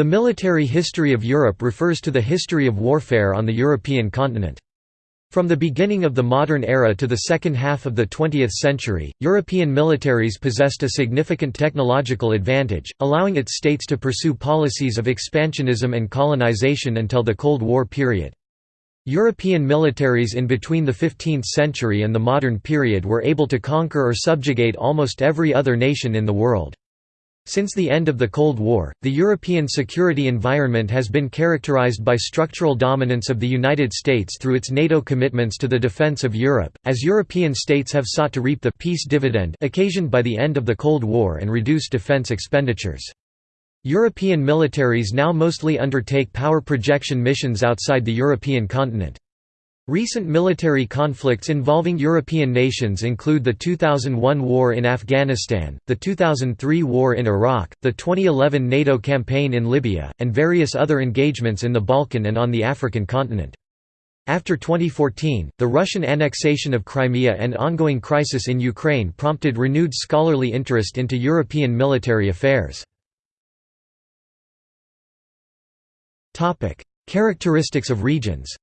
The military history of Europe refers to the history of warfare on the European continent. From the beginning of the modern era to the second half of the 20th century, European militaries possessed a significant technological advantage, allowing its states to pursue policies of expansionism and colonization until the Cold War period. European militaries in between the 15th century and the modern period were able to conquer or subjugate almost every other nation in the world. Since the end of the Cold War, the European security environment has been characterized by structural dominance of the United States through its NATO commitments to the defense of Europe, as European states have sought to reap the peace dividend occasioned by the end of the Cold War and reduce defense expenditures. European militaries now mostly undertake power projection missions outside the European continent. Recent military conflicts involving European nations include the 2001 war in Afghanistan, the 2003 war in Iraq, the 2011 NATO campaign in Libya, and various other engagements in the Balkan and on the African continent. After 2014, the Russian annexation of Crimea and ongoing crisis in Ukraine prompted renewed scholarly interest into European military affairs. Characteristics of regions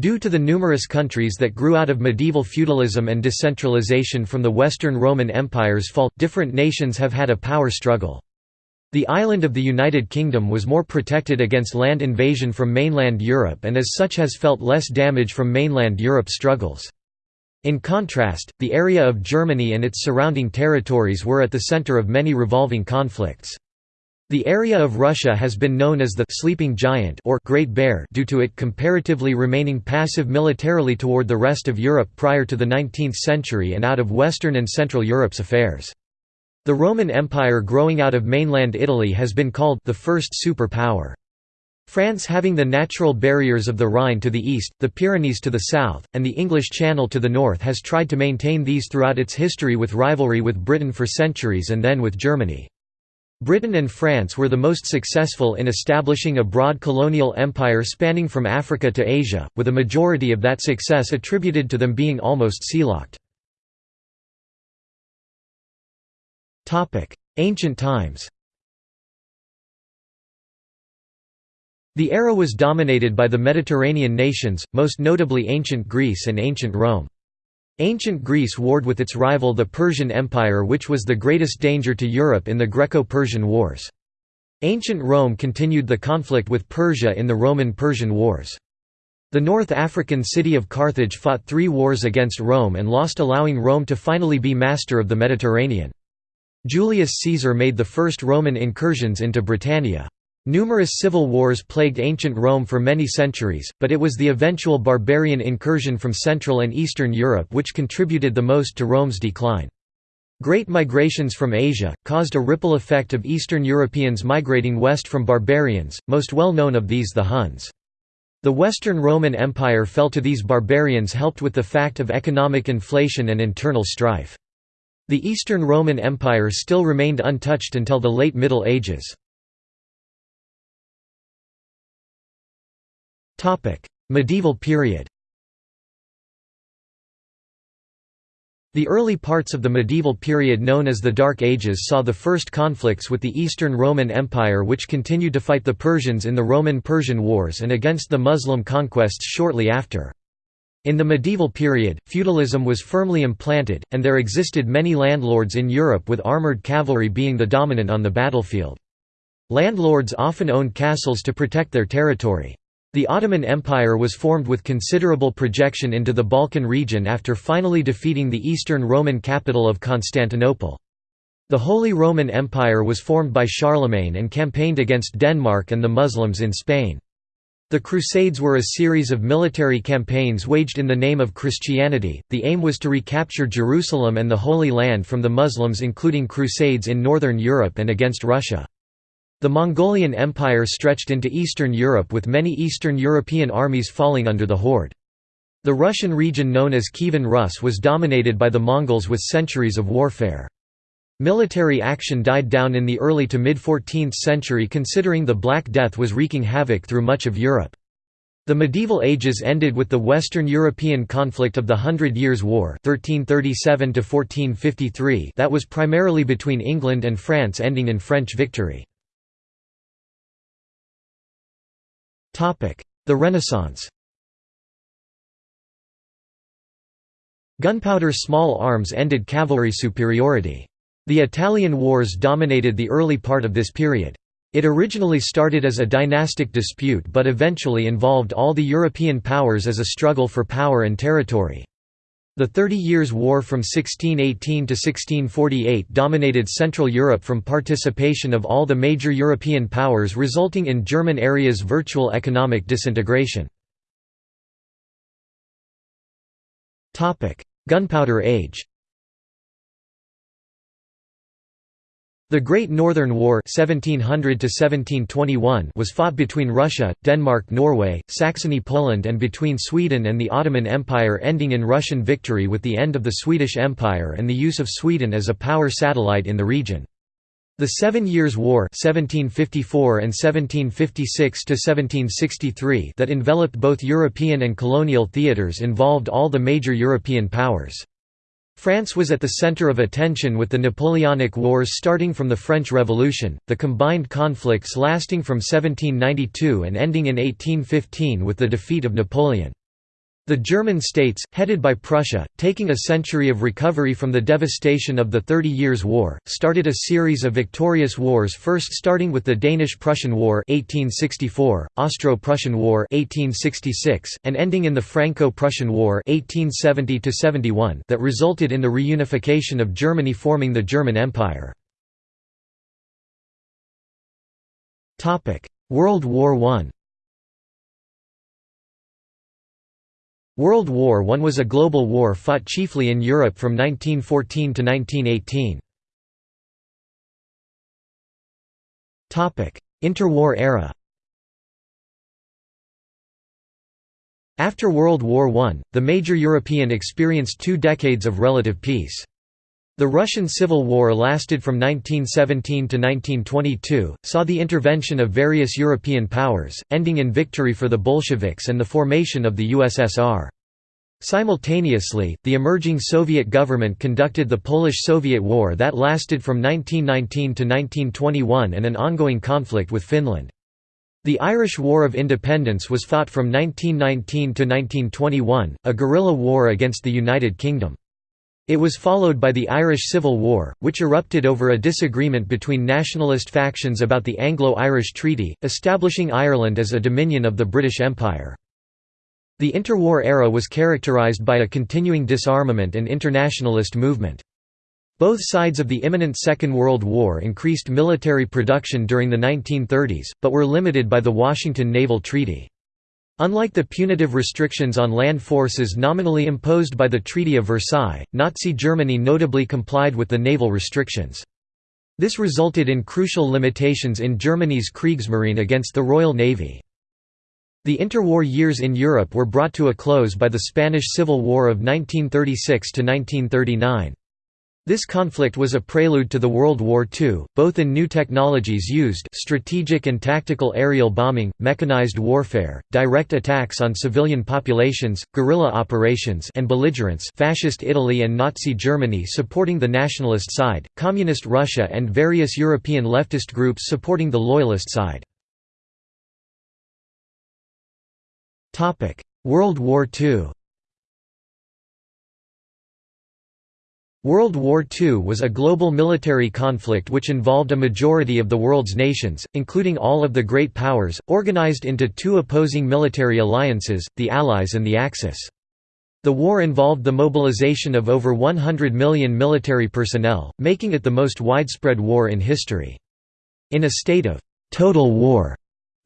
Due to the numerous countries that grew out of medieval feudalism and decentralization from the Western Roman Empire's fall, different nations have had a power struggle. The island of the United Kingdom was more protected against land invasion from mainland Europe and as such has felt less damage from mainland Europe struggles. In contrast, the area of Germany and its surrounding territories were at the center of many revolving conflicts. The area of Russia has been known as the «sleeping giant» or «Great Bear» due to it comparatively remaining passive militarily toward the rest of Europe prior to the 19th century and out of Western and Central Europe's affairs. The Roman Empire growing out of mainland Italy has been called the first superpower. France having the natural barriers of the Rhine to the east, the Pyrenees to the south, and the English Channel to the north has tried to maintain these throughout its history with rivalry with Britain for centuries and then with Germany. Britain and France were the most successful in establishing a broad colonial empire spanning from Africa to Asia, with a majority of that success attributed to them being almost sealocked. Ancient times The era was dominated by the Mediterranean nations, most notably ancient Greece and ancient Rome. Ancient Greece warred with its rival the Persian Empire which was the greatest danger to Europe in the Greco-Persian Wars. Ancient Rome continued the conflict with Persia in the Roman-Persian Wars. The North African city of Carthage fought three wars against Rome and lost allowing Rome to finally be master of the Mediterranean. Julius Caesar made the first Roman incursions into Britannia. Numerous civil wars plagued ancient Rome for many centuries, but it was the eventual barbarian incursion from Central and Eastern Europe which contributed the most to Rome's decline. Great migrations from Asia, caused a ripple effect of Eastern Europeans migrating west from barbarians, most well known of these the Huns. The Western Roman Empire fell to these barbarians helped with the fact of economic inflation and internal strife. The Eastern Roman Empire still remained untouched until the late Middle Ages. Medieval period The early parts of the medieval period known as the Dark Ages saw the first conflicts with the Eastern Roman Empire which continued to fight the Persians in the Roman-Persian Wars and against the Muslim conquests shortly after. In the medieval period, feudalism was firmly implanted, and there existed many landlords in Europe with armoured cavalry being the dominant on the battlefield. Landlords often owned castles to protect their territory. The Ottoman Empire was formed with considerable projection into the Balkan region after finally defeating the Eastern Roman capital of Constantinople. The Holy Roman Empire was formed by Charlemagne and campaigned against Denmark and the Muslims in Spain. The Crusades were a series of military campaigns waged in the name of Christianity. The aim was to recapture Jerusalem and the Holy Land from the Muslims, including crusades in northern Europe and against Russia. The Mongolian Empire stretched into Eastern Europe with many Eastern European armies falling under the horde. The Russian region known as Kievan Rus was dominated by the Mongols with centuries of warfare. Military action died down in the early to mid-14th century considering the Black Death was wreaking havoc through much of Europe. The medieval ages ended with the Western European conflict of the Hundred Years' War 1337 that was primarily between England and France ending in French victory. The Renaissance Gunpowder small arms ended cavalry superiority. The Italian wars dominated the early part of this period. It originally started as a dynastic dispute but eventually involved all the European powers as a struggle for power and territory. The Thirty Years' War from 1618 to 1648 dominated Central Europe from participation of all the major European powers resulting in German areas' virtual economic disintegration. Gunpowder Age The Great Northern War 1700 was fought between Russia, Denmark-Norway, Saxony-Poland and between Sweden and the Ottoman Empire ending in Russian victory with the end of the Swedish Empire and the use of Sweden as a power satellite in the region. The Seven Years' War 1754 and 1756 that enveloped both European and colonial theatres involved all the major European powers. France was at the center of attention with the Napoleonic Wars starting from the French Revolution, the combined conflicts lasting from 1792 and ending in 1815 with the defeat of Napoleon. The German states, headed by Prussia, taking a century of recovery from the devastation of the Thirty Years' War, started a series of victorious wars first starting with the Danish-Prussian War 1864, Austro-Prussian War 1866, and ending in the Franco-Prussian War 1870 that resulted in the reunification of Germany forming the German Empire. World War I World War I was a global war fought chiefly in Europe from 1914 to 1918. Interwar era After World War I, the major European experienced two decades of relative peace. The Russian Civil War lasted from 1917 to 1922, saw the intervention of various European powers, ending in victory for the Bolsheviks and the formation of the USSR. Simultaneously, the emerging Soviet government conducted the Polish-Soviet War that lasted from 1919 to 1921 and an ongoing conflict with Finland. The Irish War of Independence was fought from 1919 to 1921, a guerrilla war against the United Kingdom. It was followed by the Irish Civil War, which erupted over a disagreement between nationalist factions about the Anglo-Irish Treaty, establishing Ireland as a dominion of the British Empire. The interwar era was characterized by a continuing disarmament and internationalist movement. Both sides of the imminent Second World War increased military production during the 1930s, but were limited by the Washington Naval Treaty. Unlike the punitive restrictions on land forces nominally imposed by the Treaty of Versailles, Nazi Germany notably complied with the naval restrictions. This resulted in crucial limitations in Germany's Kriegsmarine against the Royal Navy. The interwar years in Europe were brought to a close by the Spanish Civil War of 1936–1939. This conflict was a prelude to the World War II, both in new technologies used strategic and tactical aerial bombing, mechanized warfare, direct attacks on civilian populations, guerrilla operations and belligerents Fascist Italy and Nazi Germany supporting the nationalist side, Communist Russia and various European leftist groups supporting the loyalist side. World War II World War II was a global military conflict which involved a majority of the world's nations, including all of the great powers, organized into two opposing military alliances, the Allies and the Axis. The war involved the mobilization of over 100 million military personnel, making it the most widespread war in history. In a state of «total war»,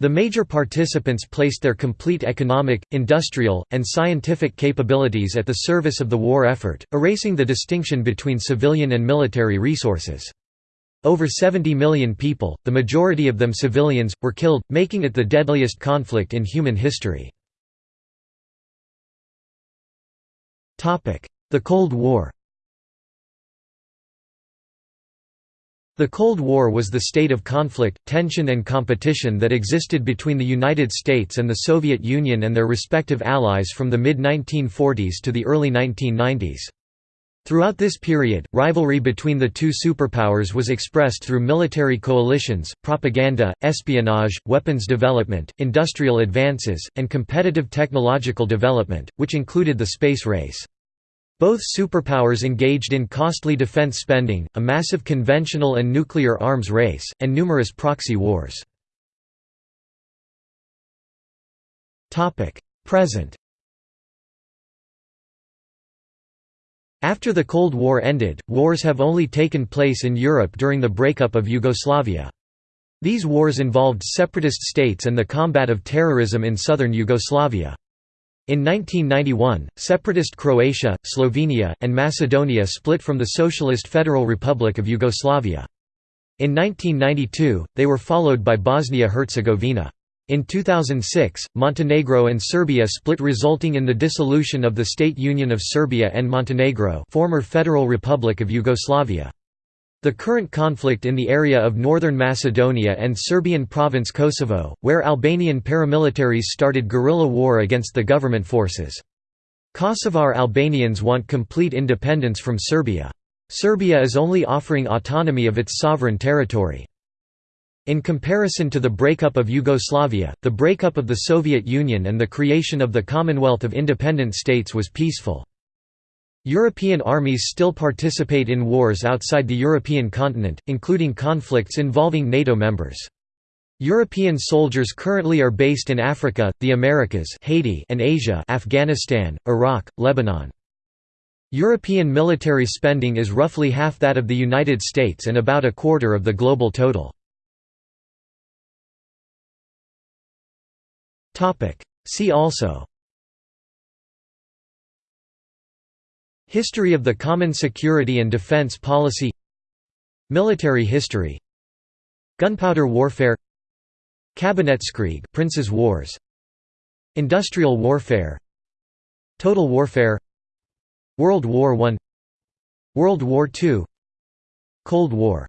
the major participants placed their complete economic, industrial, and scientific capabilities at the service of the war effort, erasing the distinction between civilian and military resources. Over 70 million people, the majority of them civilians, were killed, making it the deadliest conflict in human history. The Cold War The Cold War was the state of conflict, tension and competition that existed between the United States and the Soviet Union and their respective allies from the mid-1940s to the early 1990s. Throughout this period, rivalry between the two superpowers was expressed through military coalitions, propaganda, espionage, weapons development, industrial advances, and competitive technological development, which included the space race. Both superpowers engaged in costly defense spending, a massive conventional and nuclear arms race, and numerous proxy wars. Present After the Cold War ended, wars have only taken place in Europe during the breakup of Yugoslavia. These wars involved separatist states and the combat of terrorism in southern Yugoslavia. In 1991, separatist Croatia, Slovenia, and Macedonia split from the Socialist Federal Republic of Yugoslavia. In 1992, they were followed by Bosnia-Herzegovina. In 2006, Montenegro and Serbia split resulting in the dissolution of the State Union of Serbia and Montenegro former Federal Republic of Yugoslavia. The current conflict in the area of northern Macedonia and Serbian province Kosovo, where Albanian paramilitaries started guerrilla war against the government forces. Kosovar Albanians want complete independence from Serbia. Serbia is only offering autonomy of its sovereign territory. In comparison to the breakup of Yugoslavia, the breakup of the Soviet Union and the creation of the Commonwealth of Independent States was peaceful. European armies still participate in wars outside the European continent, including conflicts involving NATO members. European soldiers currently are based in Africa, the Americas Haiti and Asia Afghanistan, Iraq, Lebanon. European military spending is roughly half that of the United States and about a quarter of the global total. See also History of the Common Security and Defense Policy Military history Gunpowder warfare Kabinettskrieg Princes' Wars Industrial warfare Total warfare World War I World War II Cold War